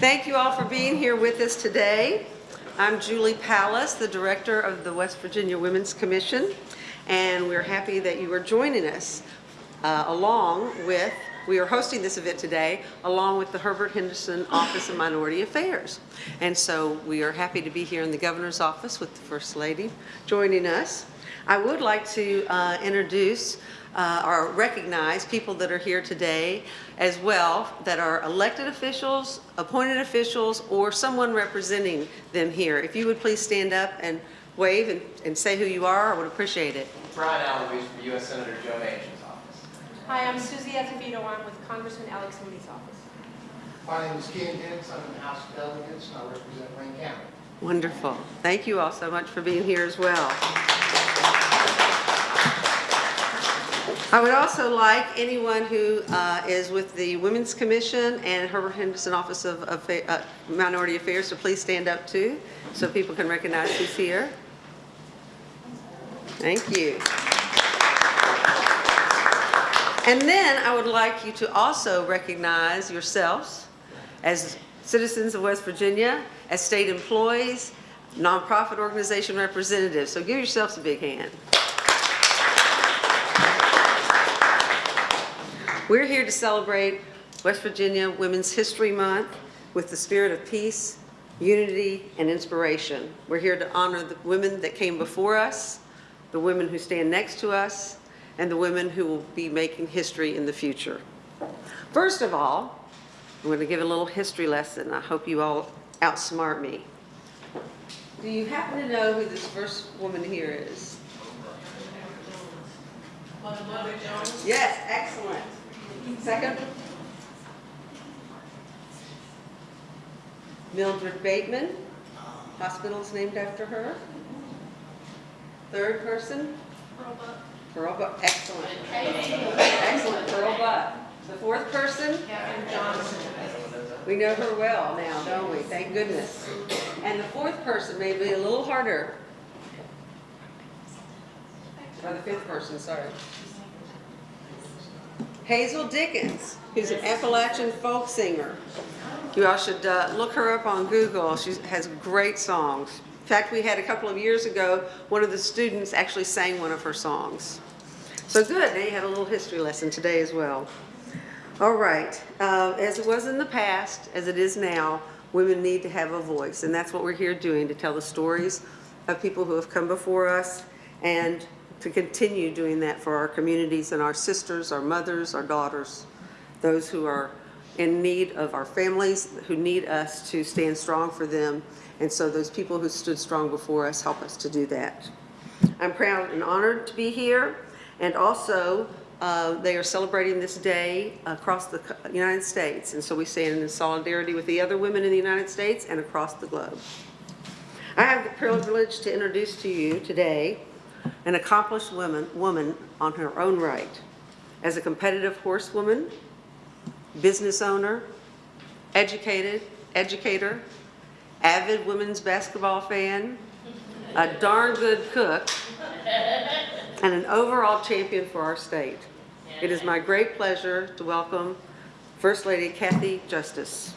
Thank you all for being here with us today. I'm Julie Palas, the Director of the West Virginia Women's Commission, and we're happy that you are joining us uh, along with, we are hosting this event today along with the Herbert Henderson Office of Minority Affairs. And so we are happy to be here in the Governor's office with the First Lady joining us. I would like to uh, introduce uh, or recognize people that are here today as well that are elected officials, appointed officials, or someone representing them here. If you would please stand up and wave and, and say who you are, I would appreciate it. Brian Allardyce from U.S. Senator Joe Manchin's office. Hi, I'm Susie Acevedo. I'm with Congressman Alex Mooney's office. My name is Ken Hicks. I'm in the House of Delegates, and I represent Wayne County. Wonderful. Thank you all so much for being here as well. I would also like anyone who uh, is with the Women's Commission and Herbert Henderson Office of of, uh, Minority Affairs to please stand up too, so people can recognize who's here. Thank you. And then I would like you to also recognize yourselves as citizens of West Virginia, as state employees, nonprofit organization representatives. So give yourselves a big hand. We're here to celebrate West Virginia Women's History Month with the spirit of peace, unity, and inspiration. We're here to honor the women that came before us, the women who stand next to us, and the women who will be making history in the future. First of all, I'm going to give a little history lesson. I hope you all outsmart me. Do you happen to know who this first woman here is? Mother Jones? Yes, excellent. Second? Mildred Bateman, hospital's named after her. Third person? Pearl Buck, excellent. Excellent, Pearl Buck. The fourth person? Johnson we know her well now, don't we? Thank goodness. And the fourth person may be a little harder. Or the fifth person, sorry. Hazel Dickens, who's an Appalachian folk singer. You all should uh, look her up on Google. She has great songs. In fact, we had a couple of years ago, one of the students actually sang one of her songs. So good, now you had a little history lesson today as well. All right, uh, as it was in the past, as it is now, women need to have a voice, and that's what we're here doing, to tell the stories of people who have come before us and to continue doing that for our communities and our sisters, our mothers, our daughters, those who are in need of our families, who need us to stand strong for them. And so those people who stood strong before us help us to do that. I'm proud and honored to be here. And also, uh, they are celebrating this day across the United States. And so we stand in solidarity with the other women in the United States and across the globe. I have the privilege to introduce to you today an accomplished woman, woman on her own right, as a competitive horsewoman, business owner, educated, educator, avid women's basketball fan, a darn good cook, and an overall champion for our state. It is my great pleasure to welcome First Lady Kathy Justice.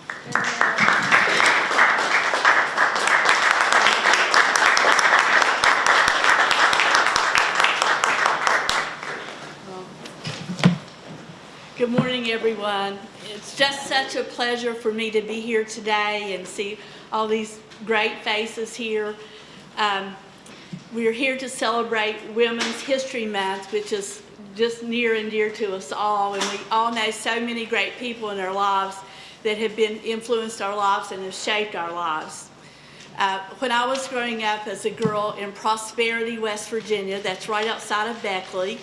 Good morning, everyone. It's just such a pleasure for me to be here today and see all these great faces here. Um, we're here to celebrate Women's History Month, which is just near and dear to us all. And we all know so many great people in our lives that have been influenced our lives and have shaped our lives. Uh, when I was growing up as a girl in Prosperity, West Virginia, that's right outside of Beckley,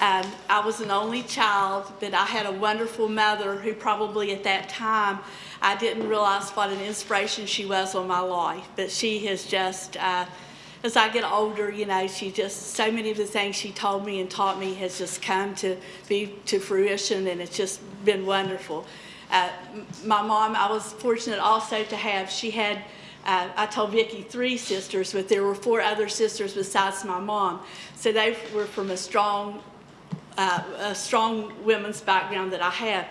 um, I was an only child, but I had a wonderful mother who probably at that time I didn't realize what an inspiration she was on my life. But she has just, uh, as I get older, you know, she just, so many of the things she told me and taught me has just come to be to fruition and it's just been wonderful. Uh, my mom, I was fortunate also to have, she had uh, I told Vicki three sisters, but there were four other sisters besides my mom. So they were from a strong uh, a strong women's background that I have.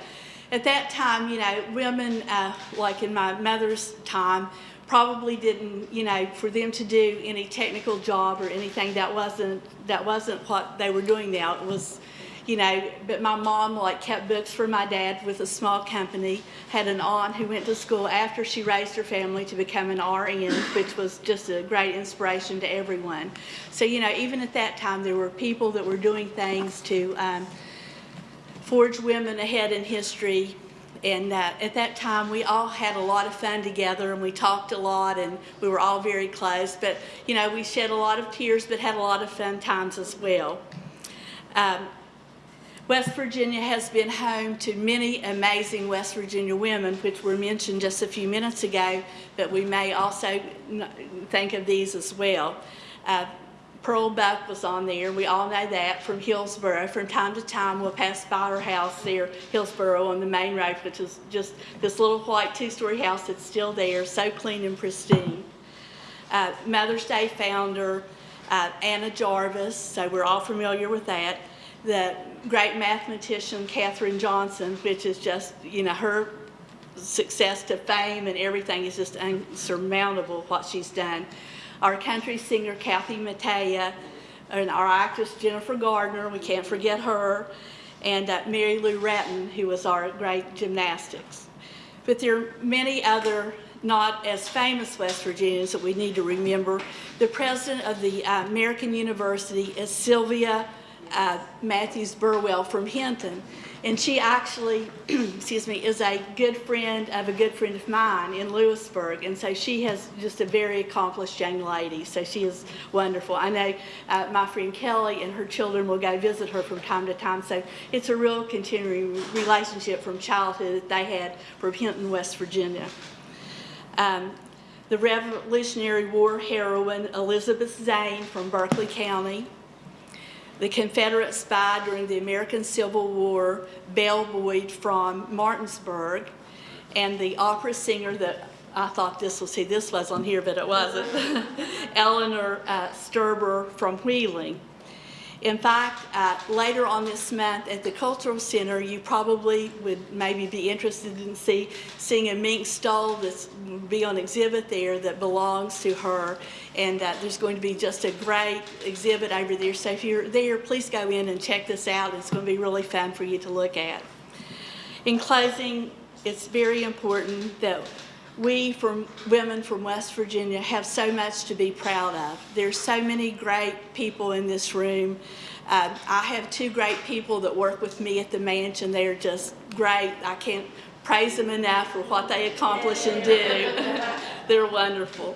At that time, you know, women, uh, like in my mother's time, probably didn't, you know, for them to do any technical job or anything that wasn't, that wasn't what they were doing now. It was, you know, but my mom like kept books for my dad with a small company, had an aunt who went to school after she raised her family to become an RN, which was just a great inspiration to everyone. So, you know, even at that time, there were people that were doing things to um, forge women ahead in history. And uh, at that time, we all had a lot of fun together and we talked a lot and we were all very close. But, you know, we shed a lot of tears but had a lot of fun times as well. Um, West Virginia has been home to many amazing West Virginia women, which were mentioned just a few minutes ago, but we may also think of these as well. Uh, Pearl Buck was on there, we all know that, from Hillsboro. From time to time, we'll pass by her house there, Hillsboro, on the main road, which is just this little white two-story house that's still there, so clean and pristine uh, Mother's Day founder, uh, Anna Jarvis, so we're all familiar with that. The great mathematician Katherine Johnson, which is just, you know, her success to fame and everything is just unsurmountable what she's done. Our country singer Kathy Mattea, and our actress Jennifer Garner, we can't forget her, and uh, Mary Lou Retton, who was our great gymnastics. But there are many other not as famous West Virginians that we need to remember. The president of the uh, American University is Sylvia uh, Mathews Burwell from Hinton. And she actually, excuse me, is a good friend of a good friend of mine in Lewisburg. And so she has just a very accomplished young lady. So she is wonderful. I know uh, my friend Kelly and her children will go visit her from time to time. So it's a real continuing relationship from childhood that they had from Hinton, West Virginia. Um, the Revolutionary War heroine Elizabeth Zane from Berkeley County, the Confederate spy during the American Civil War, Belle from Martinsburg, and the opera singer that I thought this was, see, this was on here, but it wasn't, Eleanor uh, Steber from Wheeling. In fact, uh, later on this month at the Cultural Center, you probably would maybe be interested in see, seeing a mink stole that's be on exhibit there that belongs to her. And that there's going to be just a great exhibit over there. So if you're there, please go in and check this out. It's going to be really fun for you to look at. In closing, it's very important that we from women from West Virginia have so much to be proud of. There's so many great people in this room. Uh, I have two great people that work with me at the mansion. They are just great. I can't praise them enough for what they accomplish and do. They're wonderful.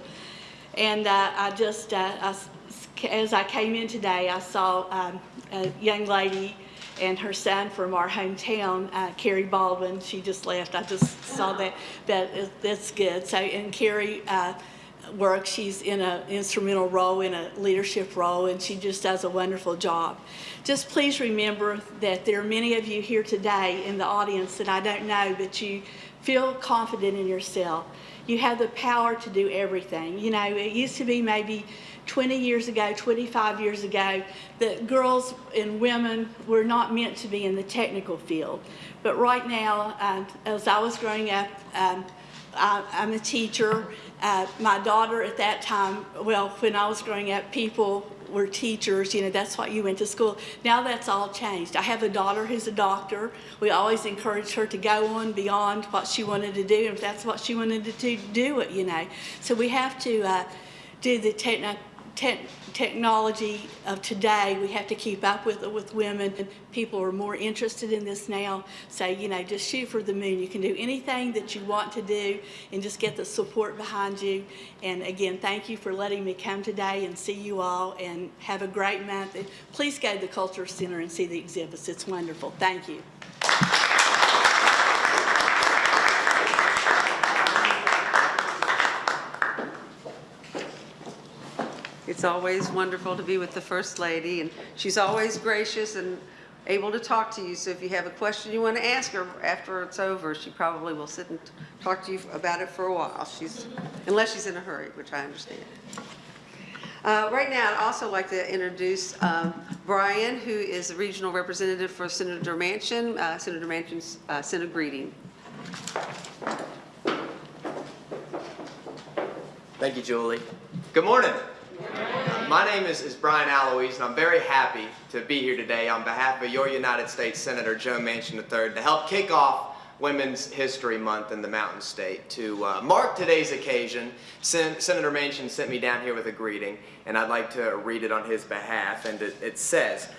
And uh, I just, uh, I, as I came in today, I saw um, a young lady and her son from our hometown, uh, Carrie Baldwin, she just left. I just saw that. That is, that's good. So, and Carrie uh, works. She's in an instrumental role, in a leadership role, and she just does a wonderful job. Just please remember that there are many of you here today in the audience that I don't know, but you feel confident in yourself. You have the power to do everything. You know, it used to be maybe 20 years ago, 25 years ago, that girls and women were not meant to be in the technical field. But right now, uh, as I was growing up, um, I, I'm a teacher. Uh, my daughter at that time, well, when I was growing up, people were teachers, you know, that's what you went to school. Now that's all changed. I have a daughter who's a doctor. We always encouraged her to go on beyond what she wanted to do, and if that's what she wanted to do, do it, you know. So we have to uh, do the techno te technology of today, we have to keep up with with women. And people are more interested in this now. So, you know, just shoot for the moon. You can do anything that you want to do and just get the support behind you. And again, thank you for letting me come today and see you all and have a great month. And please go to the Culture Center and see the exhibits. It's wonderful. Thank you. It's always wonderful to be with the First Lady, and she's always gracious and able to talk to you. So if you have a question you want to ask her after it's over, she probably will sit and talk to you about it for a while. She's, unless she's in a hurry, which I understand. Uh, Right now, I'd also like to introduce um, Brian, who is the regional representative for Senator Manchin. Uh, Senator Manchin's uh, a greeting. Thank you, Julie. Good morning. My name is, is Brian Alloys, and I'm very happy to be here today on behalf of your United States Senator Joe Manchin III to help kick off Women's History Month in the Mountain State. To uh, mark today's occasion, Sen Senator Manchin sent me down here with a greeting, and I'd like to read it on his behalf. And it, it says,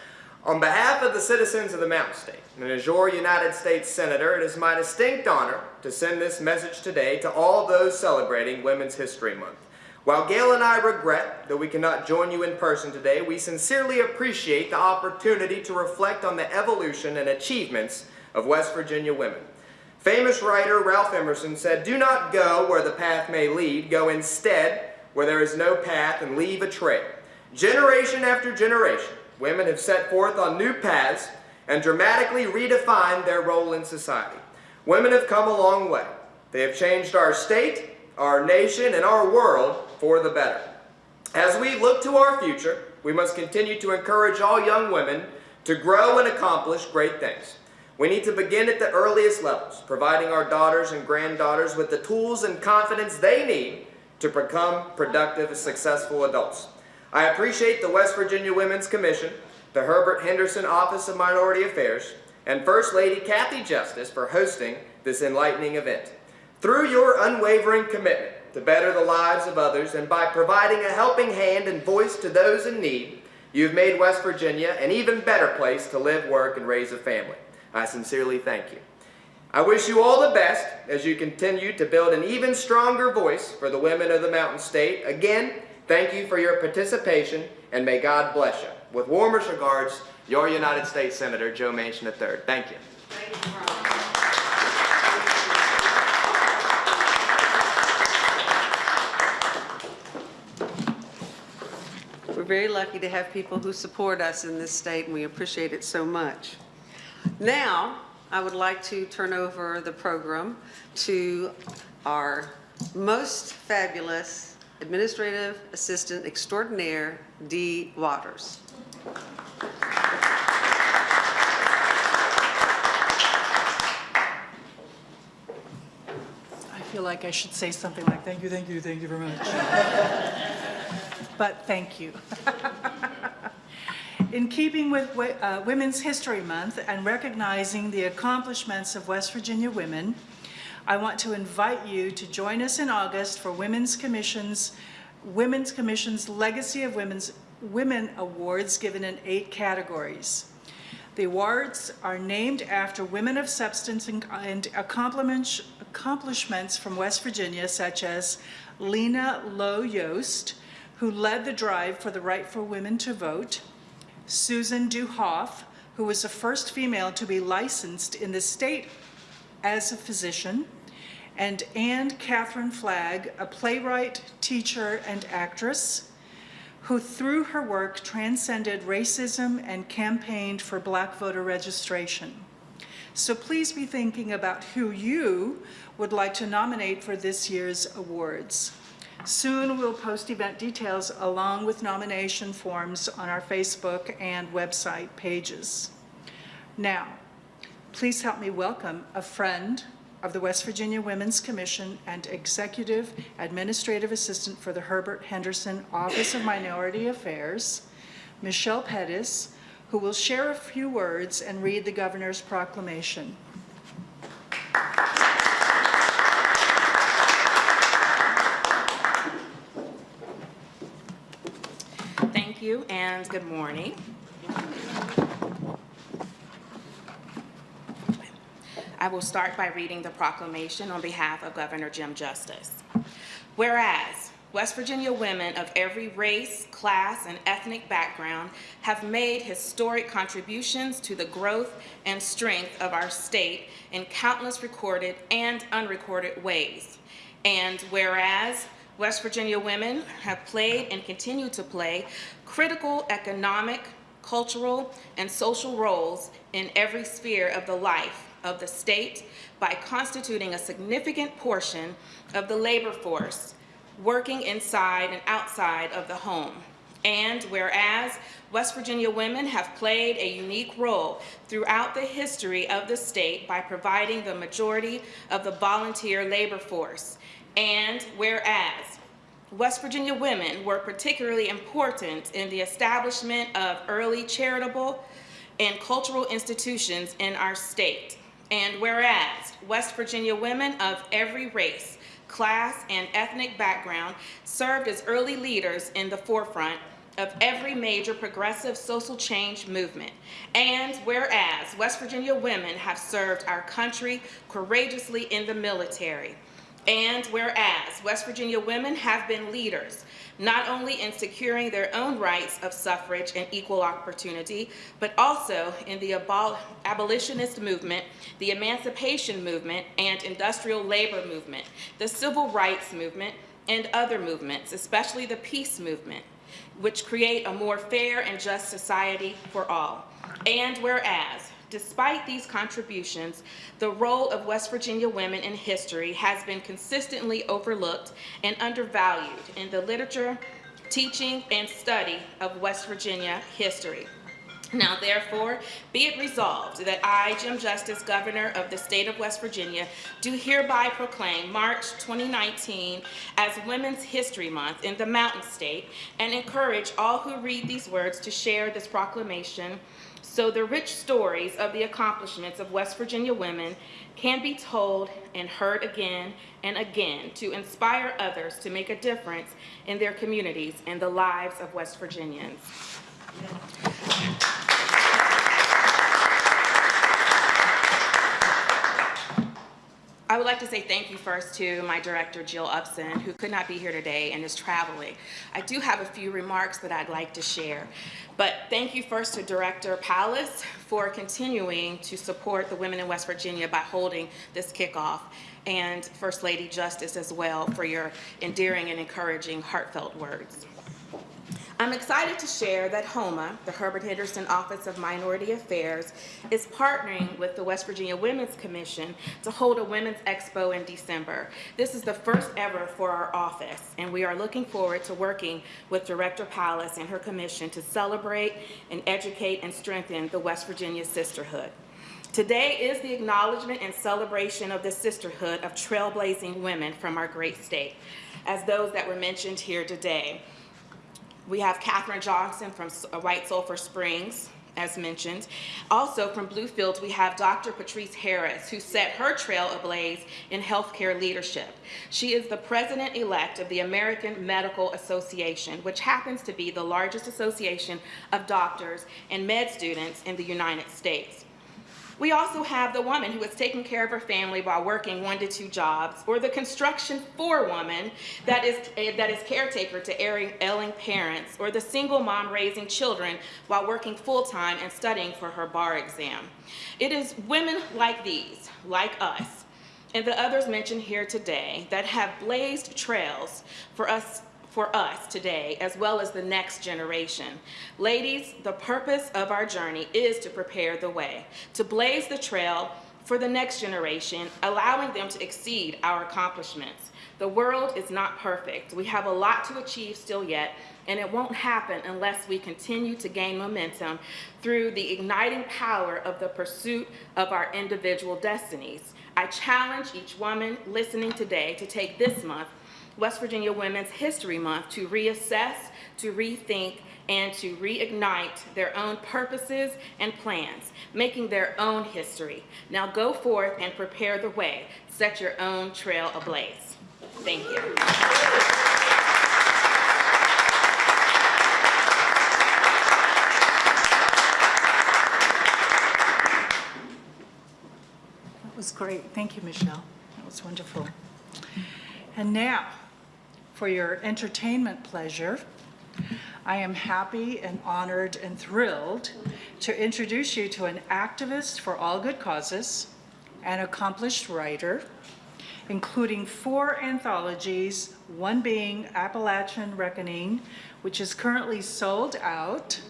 On behalf of the citizens of the Mountain State, and as your United States Senator, it is my distinct honor to send this message today to all those celebrating Women's History Month. While Gail and I regret that we cannot join you in person today, we sincerely appreciate the opportunity to reflect on the evolution and achievements of West Virginia women. Famous writer Ralph Emerson said, Do not go where the path may lead, go instead where there is no path and leave a trail. Generation after generation, women have set forth on new paths and dramatically redefined their role in society. Women have come a long way. They have changed our state, our nation, and our world for the better. As we look to our future, we must continue to encourage all young women to grow and accomplish great things. We need to begin at the earliest levels, providing our daughters and granddaughters with the tools and confidence they need to become productive, successful adults. I appreciate the West Virginia Women's Commission, the Herbert Henderson Office of Minority Affairs, and First Lady Kathy Justice for hosting this enlightening event. Through your unwavering commitment to better the lives of others and by providing a helping hand and voice to those in need, you've made West Virginia an even better place to live, work, and raise a family. I sincerely thank you. I wish you all the best as you continue to build an even stronger voice for the women of the Mountain State. Again, thank you for your participation and may God bless you. With warmest regards, your United States Senator Joe Manchin III. Thank you. We're very lucky to have people who support us in this state, and we appreciate it so much. Now, I would like to turn over the program to our most fabulous Administrative Assistant Extraordinaire, Dee Waters. I feel like I should say something like, thank you, thank you, thank you very much. But thank you. In keeping with uh, Women's History Month and recognizing the accomplishments of West Virginia women, I want to invite you to join us in August for Women's Commission's, Women's Commission's Legacy of Women's Women Awards given in eight categories. The awards are named after women of substance and- and accomplishments from West Virginia, such as Lenna Lowe Yost, who led the drive for the right for women to vote, Susan Dew Hoff, who was the first female to be licensed in the state as a physician, and Anne Catherine Flagg, a playwright, teacher, and actress, who through her work transcended racism and campaigned for black voter registration. So please be thinking about who you would like to nominate for this year's awards. Soon we'll post event details along with nomination forms on our Facebook and website pages. Now, please help me welcome a friend of the West Virginia Women's Commission and Executive Administrative Assistant for the Herbert Henderson Office of Minority Affairs, Michelle Pettis, who will share a few words and read the governor's proclamation. Thank you and good morning. I will start by reading the proclamation on behalf of Governor Jim Justice. Whereas West Virginia women of every race, class, and ethnic background have made historic contributions to the growth and strength of our state in countless recorded and unrecorded ways. And whereas West Virginia women have played and continue to play critical economic, cultural, and social roles in every sphere of the life of the state by constituting a significant portion of the labor force working inside and outside of the home. And whereas West Virginia women have played a unique role throughout the history of the state by providing the majority of the volunteer labor force. And whereas West Virginia women were particularly important in the establishment of early charitable and cultural institutions in our state. And whereas West Virginia women of every race, class, and ethnic background served as early leaders in the forefront of every major progressive social change movement. And whereas West Virginia women have served our country courageously in the military. And whereas West Virginia women have been leaders, not only in securing their own rights of suffrage and equal opportunity, but also in the abol abolitionist movement, the emancipation movement and industrial labor movement, the civil rights movement, and other movements, especially the peace movement, which create a more fair and just society for all. And whereas Despite these contributions, the role of West Virginia women in history has been consistently overlooked and undervalued in the literature, teaching, and study of West Virginia history. Now therefore, be it resolved that I, Jim Justice, Governor of the State of West Virginia, do hereby proclaim March 2019 as Women's History Month in the Mountain State and encourage all who read these words to share this proclamation so the rich stories of the accomplishments of West Virginia women can be told and heard again and again to inspire others to make a difference in their communities and the lives of West Virginians. I would like to say thank you first to my director, Jill Upson, who could not be here today and is traveling. I do have a few remarks that I'd like to share. But thank you first to Director Palas for continuing to support the women in West Virginia by holding this kickoff, and First Lady Justice as well for your endearing and encouraging heartfelt words. I'm excited to share that HOMA, the Herbert Henderson Office of Minority Affairs, is partnering with the West Virginia Women's Commission to hold a Women's Expo in December. This is the first ever for our office, and we are looking forward to working with Director Palas and her commission to celebrate and educate and strengthen the West Virginia sisterhood. Today is the acknowledgement and celebration of the sisterhood of trailblazing women from our great state, as those that were mentioned here today. We have Katherine Johnson from uh, White Sulphur Springs, as mentioned. Also from Bluefields, we have Dr. Patrice Harris, who set her trail ablaze in healthcare leadership. She is the president-elect of the American Medical Association, which happens to be the largest association of doctors and med students in the United States. We also have the woman who is taking care of her family while working one to two jobs, or the construction forewoman that is, uh, that is caretaker to ailing parents, or the single mom raising children while working full-time and studying for her bar exam. It is women like these, like us, and the others mentioned here today that have blazed trails for us for us today, as well as the next generation. Ladies, the purpose of our journey is to prepare the way, to blaze the trail for the next generation, allowing them to exceed our accomplishments. The world is not perfect. We have a lot to achieve still yet, and it won't happen unless we continue to gain momentum through the igniting power of the pursuit of our individual destinies. I challenge each woman listening today to take this month West Virginia Women's History Month to reassess, to rethink, and to reignite their own purposes and plans, making their own history. Now go forth and prepare the way. Set your own trail ablaze. Thank you. That was great. Thank you, Michelle. That was wonderful. And now, for your entertainment pleasure, I am happy and honored and thrilled to introduce you to an activist for all good causes, an accomplished writer, including four anthologies, one being Appalachian Reckoning, which is currently sold out.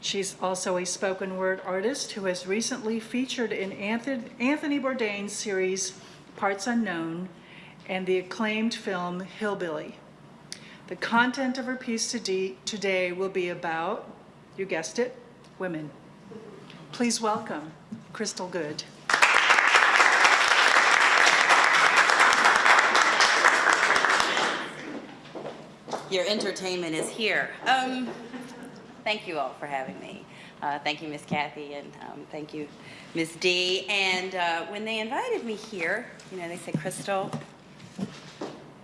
She's also a spoken word artist who has recently featured in Anthony Bourdain's series Parts Unknown and the acclaimed film Hillbilly. The content of her piece today, will be about, you guessed it, women. Please welcome Crystal Good. Your entertainment is here. Um, thank you all for having me. Uh, thank you, Miss Kathy, and um, thank you, Miss D. And uh, when they invited me here, you know, they said, Crystal,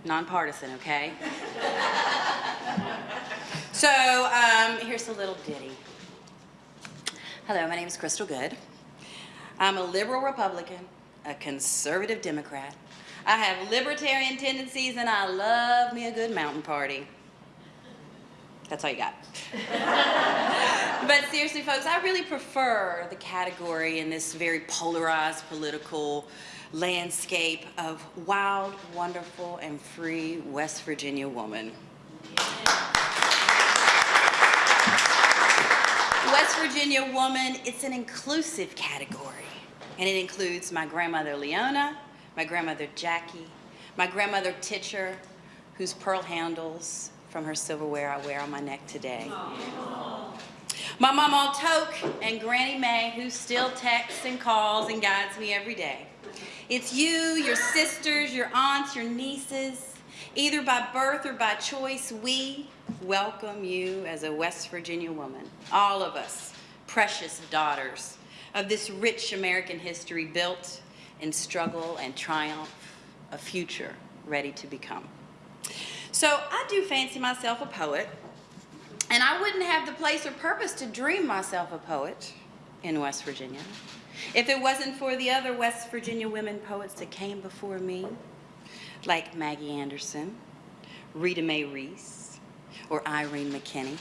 nonpartisan, okay? so um, here's a little ditty. Hello, my name is Crystal Good. I'm a liberal Republican, a conservative Democrat. I have libertarian tendencies and I love me a good mountain party. That's all you got. but seriously, folks, I really prefer the category in this very polarized political landscape of wild, wonderful, and free West Virginia woman. West Virginia woman, it's an inclusive category. And it includes my grandmother Leona, my grandmother Jackie, my grandmother Titcher, whose pearl handles from her silverware I wear on my neck today. My mama Toke and Granny May, who still texts and calls and guides me every day. It's you, your sisters, your aunts, your nieces, either by birth or by choice, we welcome you as a West Virginia woman. All of us, precious daughters of this rich American history built in struggle and triumph, a future ready to become. So I do fancy myself a poet, and I wouldn't have the place or purpose to dream myself a poet in West Virginia if it wasn't for the other West Virginia women poets that came before me, like Maggie Anderson, Rita Mae Reese, or Irene McKinney.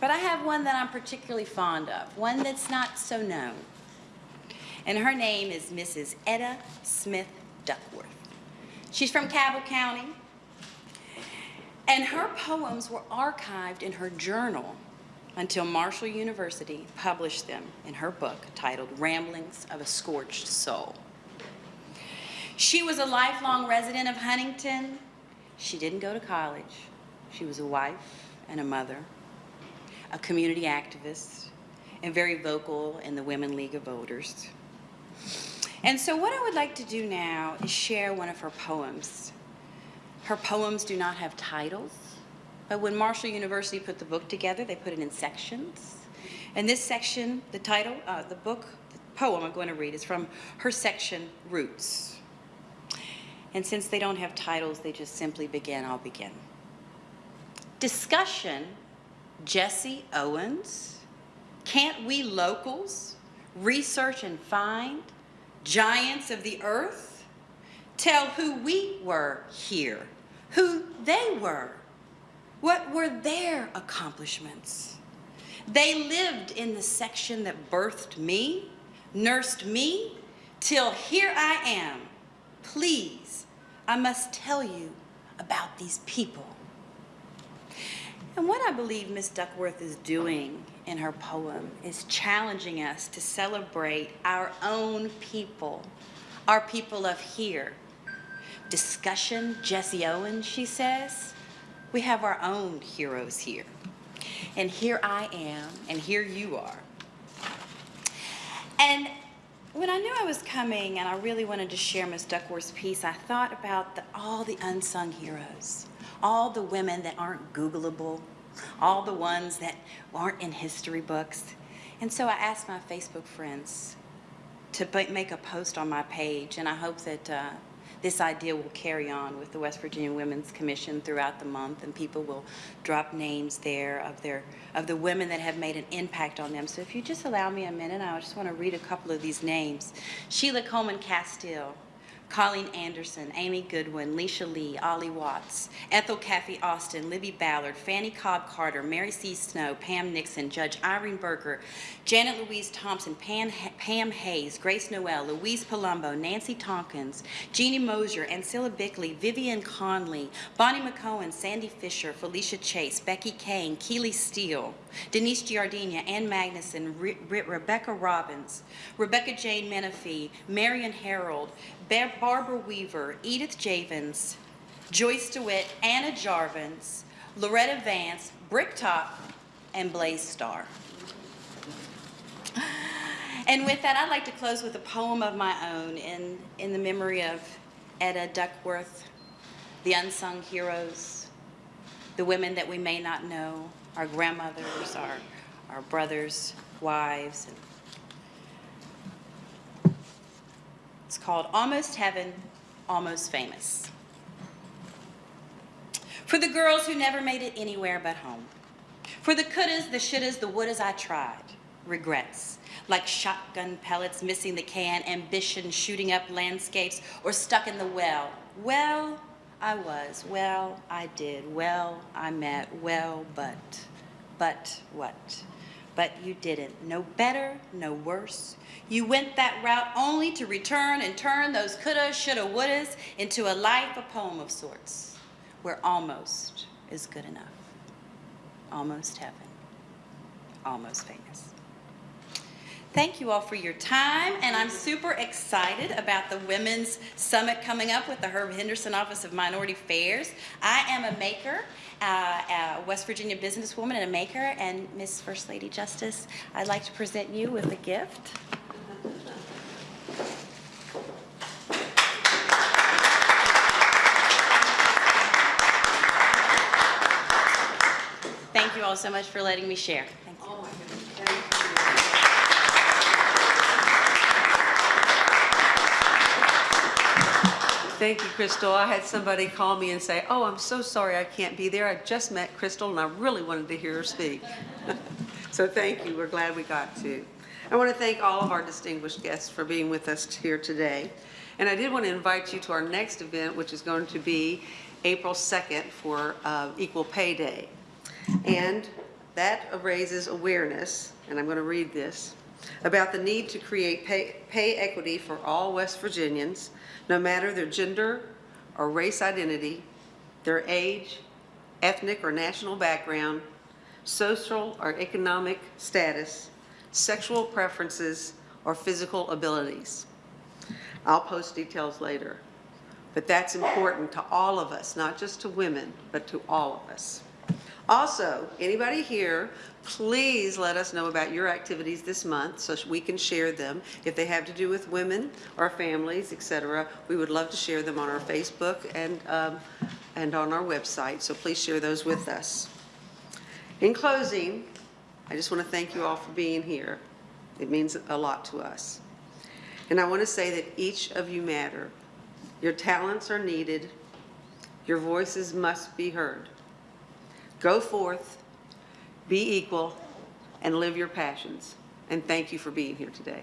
But I have one that I'm particularly fond of, one that's not so known. And her name is Mrs. Etta Smith Duckworth. She's from Cabell County, and her poems were archived in her journal until Marshall University published them in her book titled Ramblings of a Scorched Soul. She was a lifelong resident of Huntington. She didn't go to college. She was a wife and a mother, a community activist, and very vocal in the Women League of Voters. And so what I would like to do now is share one of her poems. Her poems do not have titles, but when Marshall University put the book together, they put it in sections. And this section, the title, uh, the book, the poem I'm going to read is from her section, Roots. And since they don't have titles, they just simply begin, I'll begin. Discussion, Jesse Owens, Can't We Locals Research and Find, Giants of the Earth, tell who we were here, who they were, what were their accomplishments. They lived in the section that birthed me, nursed me, till here I am. Please, I must tell you about these people. And what I believe Miss Duckworth is doing in her poem is challenging us to celebrate our own people, our people of here. Discussion, Jesse Owens, she says, we have our own heroes here. And here I am, and here you are. And when I knew I was coming and I really wanted to share Miss Duckworth's piece, I thought about the, all the unsung heroes, all the women that aren't Googleable, all the ones that aren't in history books. And so I asked my Facebook friends to make a post on my page, and I hope that uh, this idea will carry on with the West Virginia Women's Commission throughout the month, and people will drop names there of their of the women that have made an impact on them. So if you just allow me a minute, I just want to read a couple of these names. Sheila Coleman Castile, Colleen Anderson, Amy Goodwin, Leisha Lee, Ollie Watts, Ethel Caffey Austin, Libby Ballard, Fanny Cobb Carter, Mary C. Snow, Pam Nixon, Judge Irene Berger, Janet Louise Thompson, Pam, Pam Hayes, Grace Noel, Louise Palumbo, Nancy Tompkins, Jeannie Mosier, Ancella Bickley, Vivian Conley, Bonnie McCohen, Sandy Fisher, Felicia Chase, Becky Kane, Keely Steele, Denise Giardina, Ann Magnuson, Re Re Rebecca Robbins, Rebecca Jane Menifee, Marion Harold, Barbara Weaver, Edith Javins, Joyce DeWitt, Anna Jarvins, Loretta Vance, Bricktop, and Blaze Starr. And with that, I'd like to close with a poem of my own in, in the memory of Etta Duckworth, the unsung heroes, the women that we may not know, our grandmothers, our, our brothers, wives. and- It's called Almost Heaven, Almost Famous. For the girls who never made it anywhere but home. For the couldas, the shouldas, the wouldas I tried. Regrets. Like shotgun pellets missing the can, ambition shooting up landscapes, or stuck in the well. Well, I was. Well, I did. Well, I met. Well, but. But what? But you didn't. No better, no worse. You went that route only to return and turn those coulda, shoulda, wouldas into a life, a poem of sorts, where almost is good enough. Almost heaven. Almost famous. Thank you all for your time, and I'm super excited about the Women's Summit coming up with the Herb Henderson Office of Minority Affairs. I am a maker, uh, a West Virginia businesswoman and a maker, and Miss First Lady Justice, I'd like to present you with a gift. Thank you all so much for letting me share. Thank you, Crystal. I had somebody call me and say, oh, I'm so sorry I can't be there. I just met Crystal and I really wanted to hear her speak. So thank you, we're glad we got to. I want to thank all of our distinguished guests for being with us here today. And I did want to invite you to our next event, which is going to be April 2nd for uh, Equal Pay Day. And that raises awareness, and I'm going to read this, about the need to create pay, pay equity for all West Virginians, no matter their gender or race identity, their age, ethnic or national background, social or economic status, sexual preferences, or physical abilities. I'll post details later. But that's important to all of us, not just to women, but to all of us. Also, anybody here, please let us know about your activities this month so we can share them. If they have to do with women or families, etc., we would love to share them on our Facebook and, um, and on our website, so please share those with us. In closing, I just want to thank you all for being here. It means a lot to us. And I want to say that each of you matter. Your talents are needed. Your voices must be heard. Go forth, be equal, and live your passions. And thank you for being here today.